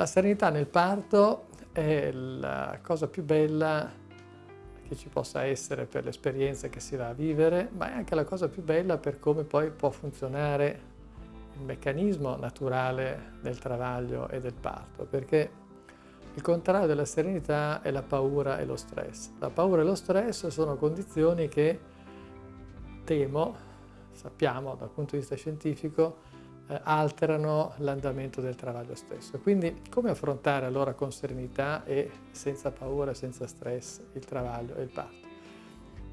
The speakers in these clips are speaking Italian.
La serenità nel parto è la cosa più bella che ci possa essere per l'esperienza che si va a vivere, ma è anche la cosa più bella per come poi può funzionare il meccanismo naturale del travaglio e del parto, perché il contrario della serenità è la paura e lo stress. La paura e lo stress sono condizioni che temo, sappiamo dal punto di vista scientifico, alterano l'andamento del travaglio stesso. Quindi come affrontare allora con serenità e senza paura, senza stress il travaglio e il parto?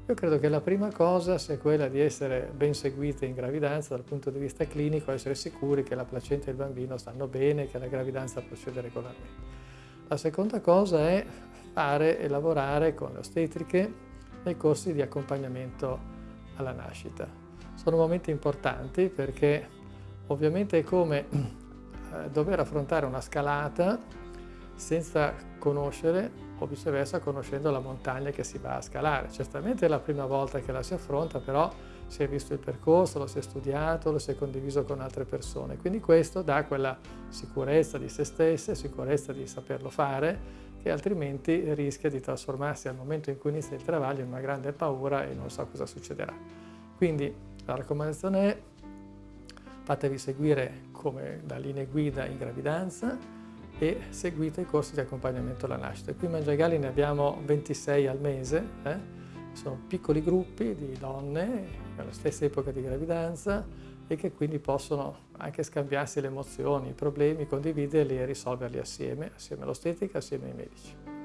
Io credo che la prima cosa sia quella di essere ben seguite in gravidanza dal punto di vista clinico, essere sicuri che la placenta e il bambino stanno bene, che la gravidanza procede regolarmente. La seconda cosa è fare e lavorare con le ostetriche nei corsi di accompagnamento alla nascita. Sono momenti importanti perché Ovviamente è come eh, dover affrontare una scalata senza conoscere o viceversa conoscendo la montagna che si va a scalare. Certamente è la prima volta che la si affronta, però si è visto il percorso, lo si è studiato, lo si è condiviso con altre persone. Quindi questo dà quella sicurezza di se stesse, sicurezza di saperlo fare, che altrimenti rischia di trasformarsi al momento in cui inizia il travaglio in una grande paura e non so cosa succederà. Quindi la raccomandazione è fatevi seguire come da linee guida in gravidanza e seguite i corsi di accompagnamento alla nascita. Qui in Mangiagali ne abbiamo 26 al mese, eh? sono piccoli gruppi di donne alla stessa epoca di gravidanza e che quindi possono anche scambiarsi le emozioni, i problemi, condividerli e risolverli assieme, assieme all'ostetica, assieme ai medici.